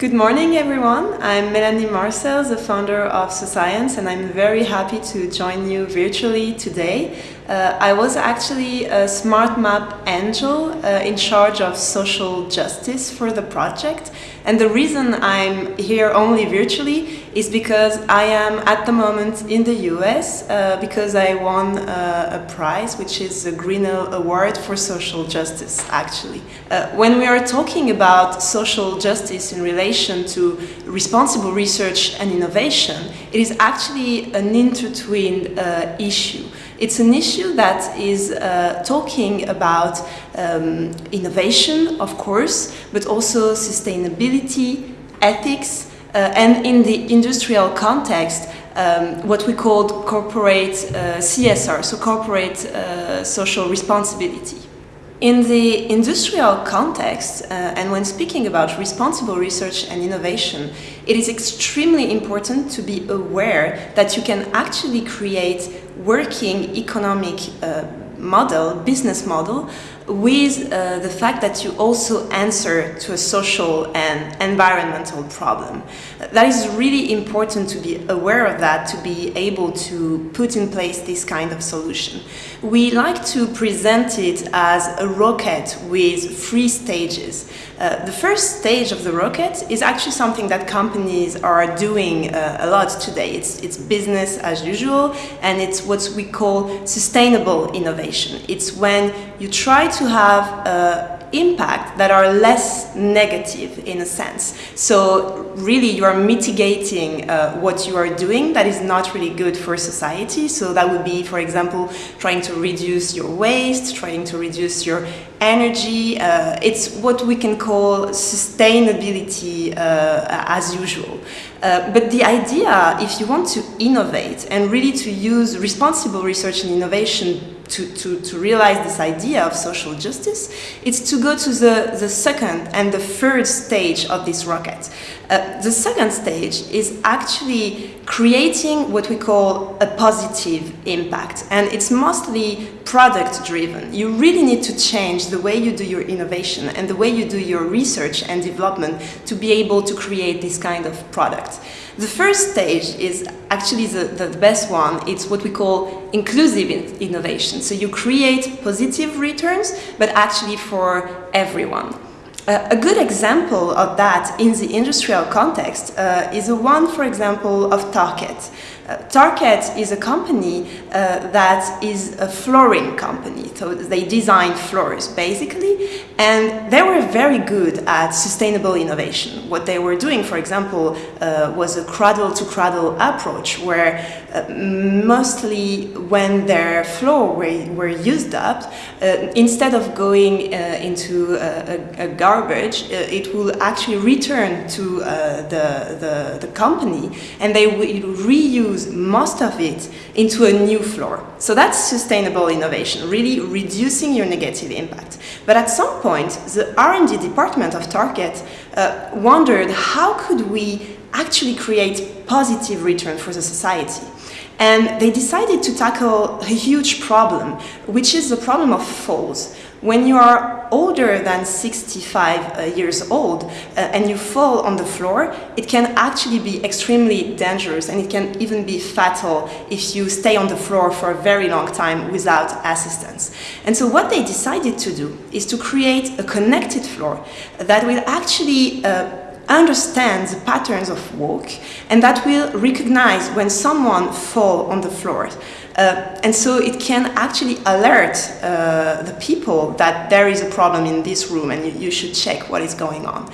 Good morning, everyone. I'm Melanie Marcel, the founder of SoScience, and I'm very happy to join you virtually today. Uh, I was actually a Smart Map angel uh, in charge of social justice for the project. And the reason I'm here only virtually is because I am at the moment in the US uh, because I won uh, a prize, which is the Grinnell Award for Social Justice, actually. Uh, when we are talking about social justice in relation to responsible research and innovation, it is actually an intertwined uh, issue. It's an issue that is uh, talking about um, innovation, of course, but also sustainability, ethics, uh, and in the industrial context, um, what we call corporate uh, CSR, so corporate uh, social responsibility. In the industrial context, uh, and when speaking about responsible research and innovation, it is extremely important to be aware that you can actually create working economic uh, model, business model, with uh, the fact that you also answer to a social and environmental problem. That is really important to be aware of that, to be able to put in place this kind of solution. We like to present it as a rocket with three stages. Uh, the first stage of the rocket is actually something that companies are doing uh, a lot today. It's, it's business as usual and it's what we call sustainable innovation. It's when you try to have uh, impact that are less negative in a sense. So really you are mitigating uh, what you are doing that is not really good for society. So that would be, for example, trying to reduce your waste, trying to reduce your energy. Uh, it's what we can call sustainability uh, as usual. Uh, but the idea, if you want to innovate and really to use responsible research and innovation to, to, to realize this idea of social justice, it's to go to the, the second and the third stage of this rocket. Uh, the second stage is actually creating what we call a positive impact and it's mostly product driven. You really need to change the way you do your innovation and the way you do your research and development to be able to create this kind of product. The first stage is actually the, the best one. It's what we call inclusive in innovation. So you create positive returns, but actually for everyone. Uh, a good example of that in the industrial context uh, is the one, for example, of Tarkett. Uh, Tarkett is a company uh, that is a flooring company, so they design floors basically, and they were very good at sustainable innovation. What they were doing, for example, uh, was a cradle-to-cradle -cradle approach where uh, mostly when their floor were, were used up, instead of going into a, a, garbage, it will actually return to the, the, the company and they will reuse most of it into a new floor. So that's sustainable innovation, really reducing your negative impact. But at some point, the R&D department of Tarkett uh, wondered how could we actually create positive return for the society. And they decided to tackle a huge problem, which is the problem of falls. When you are older than 65 uh, years old uh, and you fall on the floor, it can actually be extremely dangerous and it can even be fatal if you stay on the floor for a very long time without assistance. And so what they decided to do is to create a connected floor that will actually uh, understand the patterns of walk and that will recognize when someone fall on the floor. Uh, and so it can actually alert uh, the people that there is a problem in this room and you, you, should check what is going on.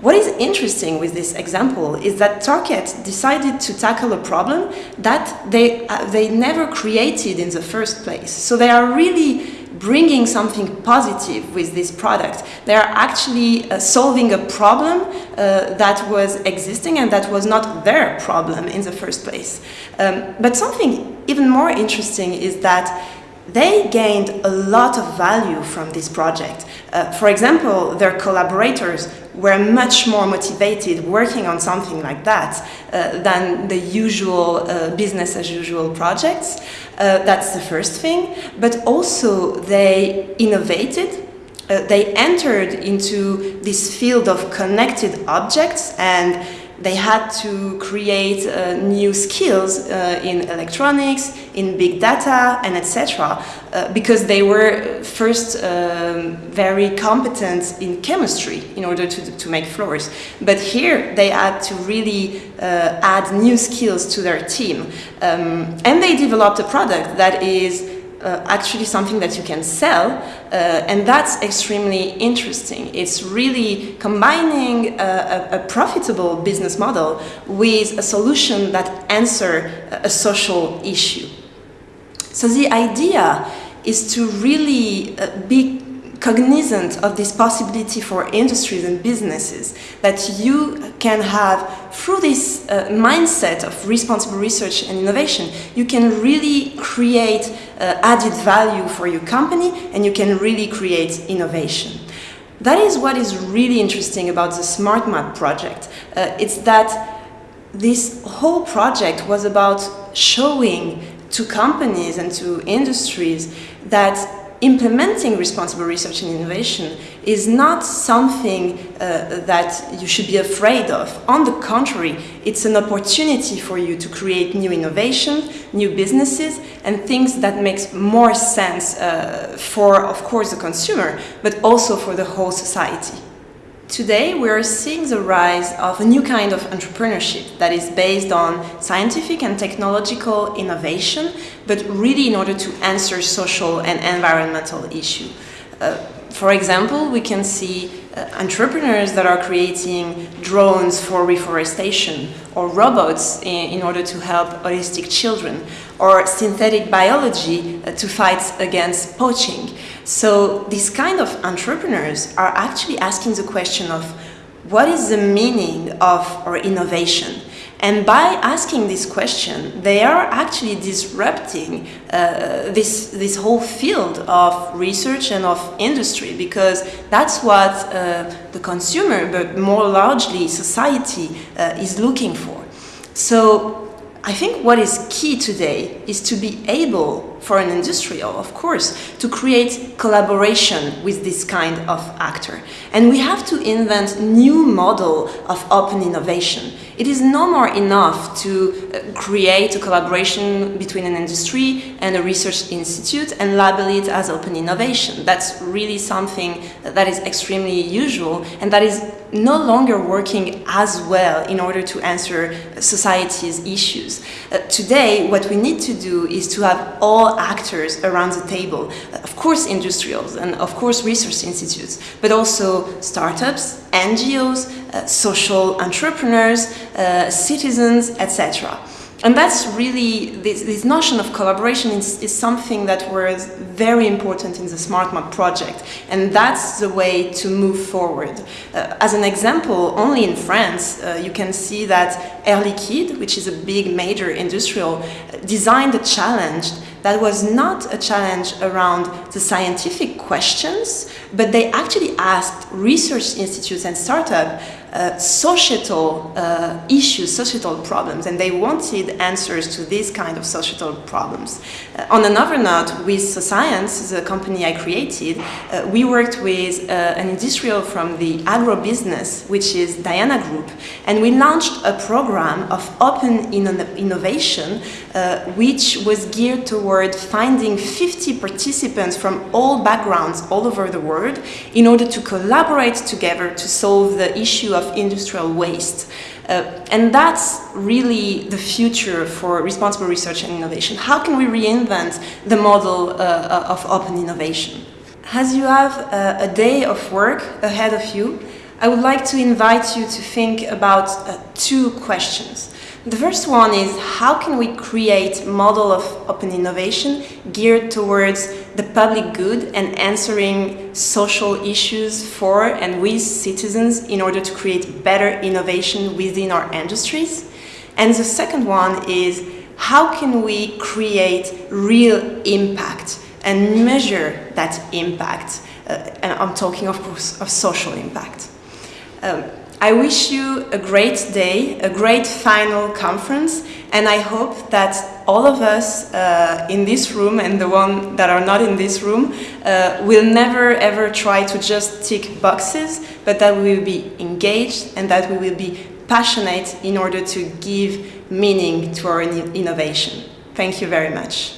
What is interesting with this example is that Tarkett decided to tackle a problem that they, uh, they never created in the first place. So they are really bringing something positive with this product. They are actually uh, solving a problem uh, that was existing and that was not their problem in the first place. Um, but something even more interesting is that they gained a lot of value from this project. Uh, for example, their collaborators were much more motivated working on something like that uh, than the usual uh, business as usual projects. Uh, that's the first thing. But also they innovated uh, they entered into this field of connected objects and they had to create uh, new skills uh, in electronics, in big data, and etc. Uh, because they were first um, very competent in chemistry in order to, to make floors. But here they had to really uh, add new skills to their team. Um, and they developed a product that is uh, actually something that you can sell uh, and that's extremely interesting. It's really combining a, a, profitable business model with a solution that answer a social issue. So the idea is to really uh, be cognizant of this possibility for industries and businesses that you can have through this uh, mindset of responsible research and innovation you can really create added value for your company and you can really create innovation that is what is really interesting about the smart map project uh, it's that this whole project was about showing to companies and to industries that implementing responsible research and innovation is not something uh, that you should be afraid of. On the contrary, it's an opportunity for you to create new innovation, new businesses, and things that makes more sense uh, for, of course, the consumer, but also for the whole society. Today, we are seeing the rise of a new kind of entrepreneurship that is based on scientific and technological innovation, but really in order to answer social and environmental issues. Uh, for example, we can see uh, entrepreneurs that are creating drones for reforestation or robots in, in order to help autistic children or synthetic biology uh, to fight against poaching. So these kind of entrepreneurs are actually asking the question of what is the meaning of our innovation? And by asking this question, they are actually disrupting uh, this, this whole field of research and of industry because that's what uh, the consumer, but more largely society, uh, is looking for. So I think what is key today is to be able for an industrial, of course, to create collaboration with this kind of actor. And we have to invent new model of open innovation. It is no more enough to uh, create a collaboration between an industry and a research institute and label it as open innovation. That's really something that is extremely usual and that is no longer working as well in order to answer society's issues. Uh, today, what we need to do is to have all actors around the table. Of course, industrials and of course research institutes, but also startups, NGOs, uh, social entrepreneurs, uh, citizens, etc. And that's really, this, this notion of collaboration is, is, something that was very important in the SmartMap project. And that's the way to move forward. Uh, as an example, only in France, uh, you can see that Air Liquide, which is a big major industrial, designed a challenge that was not a challenge around the scientific questions, but they actually asked research institutes and startups uh, societal uh, issues, societal problems, and they wanted answers to these kind of societal problems. Uh, on another note, with SoScience, the company I created, uh, we worked with uh, an industrial from the agro-business, which is Diana Group, and we launched a program of open innovation, uh, which was geared toward finding 50 participants from all backgrounds all over the world in order to collaborate together to solve the issue of industrial waste. Uh, and that's really the future for responsible research and innovation. How can we reinvent the model uh, uh of open innovation? As you have uh, a day of work ahead of you, I would like to invite you to think about uh, two questions. The first one is how can we create model of open innovation geared towards the public good and answering social issues for and with citizens in order to create better innovation within our industries? And the second one is how can we create real impact and measure that impact? Uh, and I'm talking, of course, of social impact. Um, I wish you a great day, a great final conference, and I hope that all of us uh, in this room and the one that are not in this room uh, will never ever try to just tick boxes, but that we will be engaged and that we will be passionate in order to give meaning to our innovation. Thank you very much.